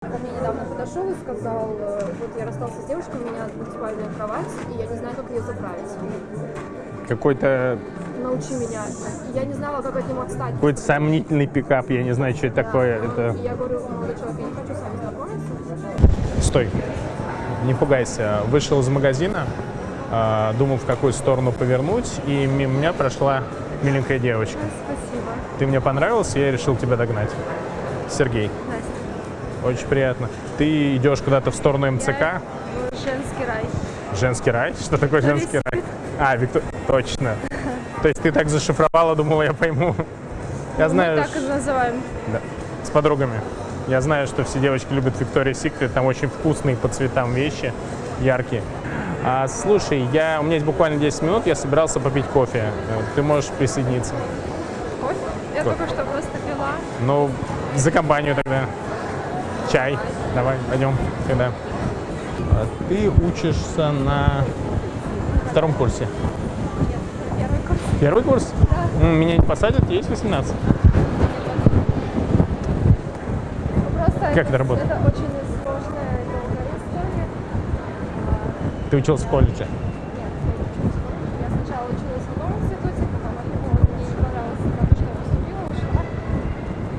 Ко мне недавно подошел и сказал, э, вот я расстался с девушкой, у меня двухспальная кровать, и я не знаю, как ее заправить. Какой-то Научи меня. И Я не знала, как от него отстать. какой-то сомнительный пикап, я не знаю, что это Да. такое. Это... И я говорю, молодой человек, я не хочу с вами знакомиться. Стой, не пугайся. Вышел из магазина, а, думал, в какую сторону повернуть, и мимо меня прошла миленькая девочка. Спасибо. Ты мне понравился, я решил тебя догнать. Сергей. Очень приятно. Ты идешь куда-то в сторону МЦК? Женский рай. Женский рай? Что такое Виктория женский рай? А, Виктор... Точно. То есть ты так зашифровала, думала, я пойму. Я знаю, Мы так и называем. да, с подругами. Я знаю, что все девочки любят Victoria's Secret, там очень вкусные по цветам вещи, яркие. А, слушай, я, у меня есть буквально 10 минут, я собирался попить кофе. Ты можешь присоединиться. Кофе? Я Кофе. только что просто пила. Ну, за компанию тогда. Чай. Давай, пойдем. Когда? А Ты учишься на втором курсе. Первый курс. Первый курс? М, Меня не посадят, есть 18. Просто Как это работает? Это очень сложная долгая история. Ты учился в колледже. Нет, я сначала училась в одном институте, потом от него мне не понравилось, потому что я поступила, ушла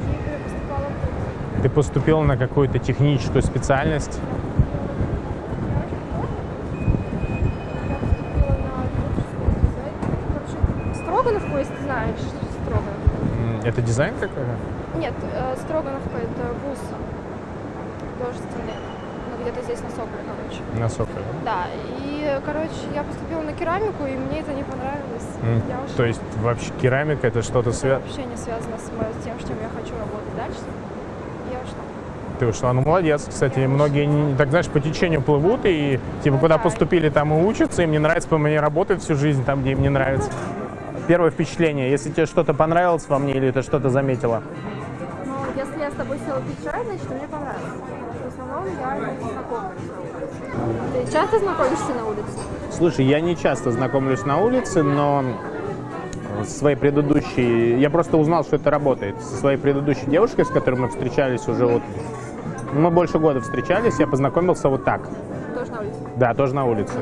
и поступала в другой. Ты поступил на какую-то техническую специальность. Строгановку, если ты знаешь, Строгановку. М, Это дизайн какой-то? Нет, э, Строгановка это вуз художественный. Ну, где-то здесь на Соколе, короче. На Соколе. Да, и, короче, я поступила на керамику, и мне это не понравилось. М, Я ушла. То есть вообще керамика это что-то связано? вообще не связано с тем, чем я хочу работать дальше. Я ушла. Ты ушла, ну молодец. Кстати, многие, не- так знаешь, по течению плывут и типа куда Да. поступили, там и учатся, им не нравится, по мне работают всю жизнь там, где им не нравится. Первое впечатление, если тебе что-то понравилось во мне или ты что-то заметила? Но если я с тобой села пить чай, значит, мне понравилось. В основном я не знакомлюсь. Ты часто знакомишься на улице? Слушай, я не часто знакомлюсь на улице, но со своей предыдущей... Я просто узнал, что это работает. Со своей предыдущей девушкой, с которой мы встречались уже вот... Мы больше года встречались, я познакомился вот так. Тоже на улице. Да, тоже на улице.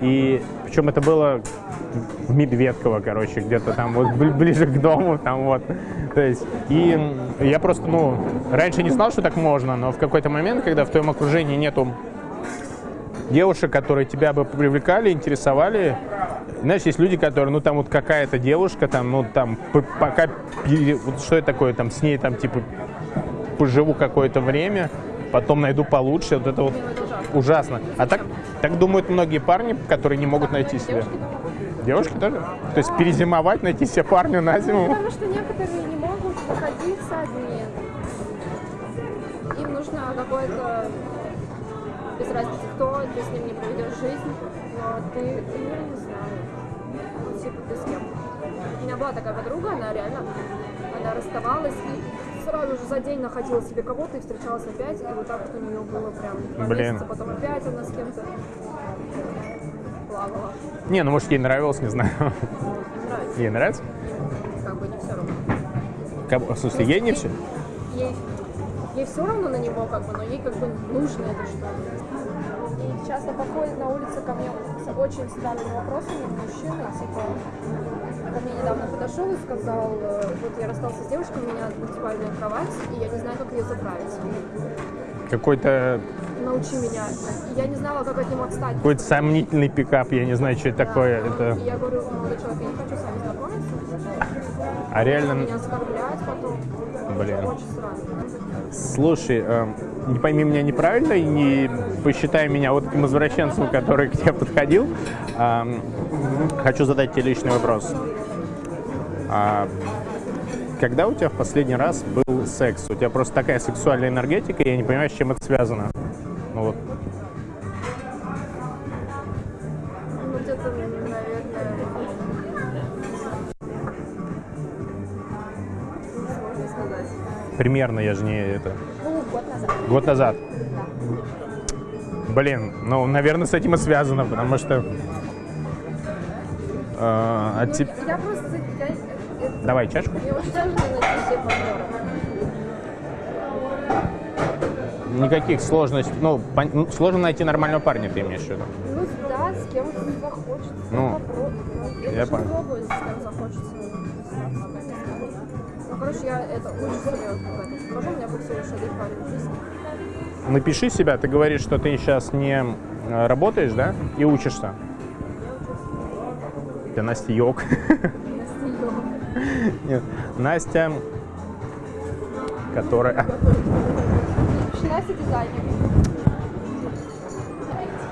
И причем это было в Медведково, короче, где-то там вот бли- ближе к дому, там вот. То есть, и я просто, ну, раньше не знал, что так можно, но в какой-то момент, когда в твоем окружении нету девушек, которые тебя бы привлекали, интересовали, знаешь, есть люди, которые, ну, там вот какая-то девушка, там, ну, там, пока, вот что это такое, там, с ней, там, типа, поживу какое-то время, потом найду получше, вот это вот ужасно. А так, так думают многие парни, которые не могут найти себя. Девушки тоже? То есть перезимовать, найти себе парня на зиму? Потому что некоторые не могут находиться одни. Им нужно какое-то, без разницы кто, ты с ним не проведешь жизнь, но ты, я не знаю, типа ты с кем. У меня была такая подруга, она реально, она расставалась и сразу же за день находила себе кого-то и встречалась опять, и вот так вот у нее было прям два Блин. месяца, потом опять она с кем-то плавала. Не, ну может ей нравилось, не знаю. Нравится, Ей нравится? как бы не все равно. Как- В смысле, ей не все? ей, ей все равно на него, как бы, но ей как бы нужно это что-то. И часто подходят на улице ко мне с очень странными вопросами мужчины, типа, ко мне недавно подошел и сказал, э, вот я расстался с девушкой, у меня двухспальная кровать, и я не знаю, как ее заправить. Какой-то Научи меня. Я не знала, как от него отстать. какой-то сомнительный пикап, я не знаю, что это Да. такое. Это... И я говорю, молодой человек, я не хочу с вами знакомиться. А реально, Меня оскорблять потом. блин. Очень странно. Слушай, э, не пойми меня неправильно и не посчитай меня вот этим извращенцем, который к тебе подходил. А, хочу задать тебе личный вопрос. А, когда у тебя в последний раз был секс? У тебя просто такая сексуальная энергетика, и я не понимаю, с чем это связано. Ну вот. Примерно, я же не это. Ну, год назад. Год назад. Да. Блин, ну, наверное, с этим и связано, потому что... э, а теп- Я просто... Я, это- Давай чашку. мне очень сложно найти себе партнера. никаких сложностей. Ну, пон- ну, сложно найти нормального парня, ты имеешь в виду? Ну да, с кем захочется. Ну, попробуй. Я я понял. пробую, с кем захочется. Короче, я это очень серьезно. Скажу, у меня будет всего лишь один парень. Напиши себя, ты говоришь, что ты сейчас не э, работаешь, да, и учишься. Ты Настя Йог. Нет, Настя, которая... Настя дизайнер.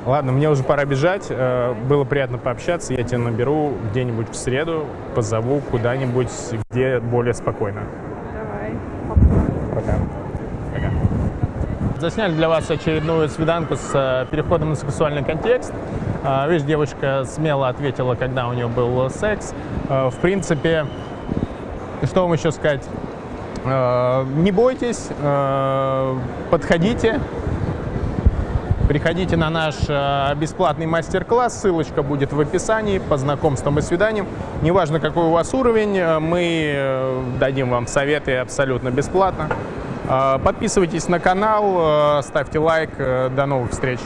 Ладно, мне уже пора бежать. Э, Было приятно пообщаться. Я тебя наберу где-нибудь в среду, позову куда-нибудь, где более спокойно. Давай. Пока. Пока. Засняли для вас очередную свиданку с э, переходом на сексуальный контекст. Э, Видишь, девушка смело ответила, когда у нее был секс. В принципе, что вам еще сказать? Не бойтесь, подходите, Приходите на наш э, бесплатный мастер-класс, ссылочка будет в описании по знакомствам и свиданиям. Неважно, какой у вас уровень, э, мы э, дадим вам советы абсолютно бесплатно. Подписывайтесь на канал, ставьте лайк. До новых встреч!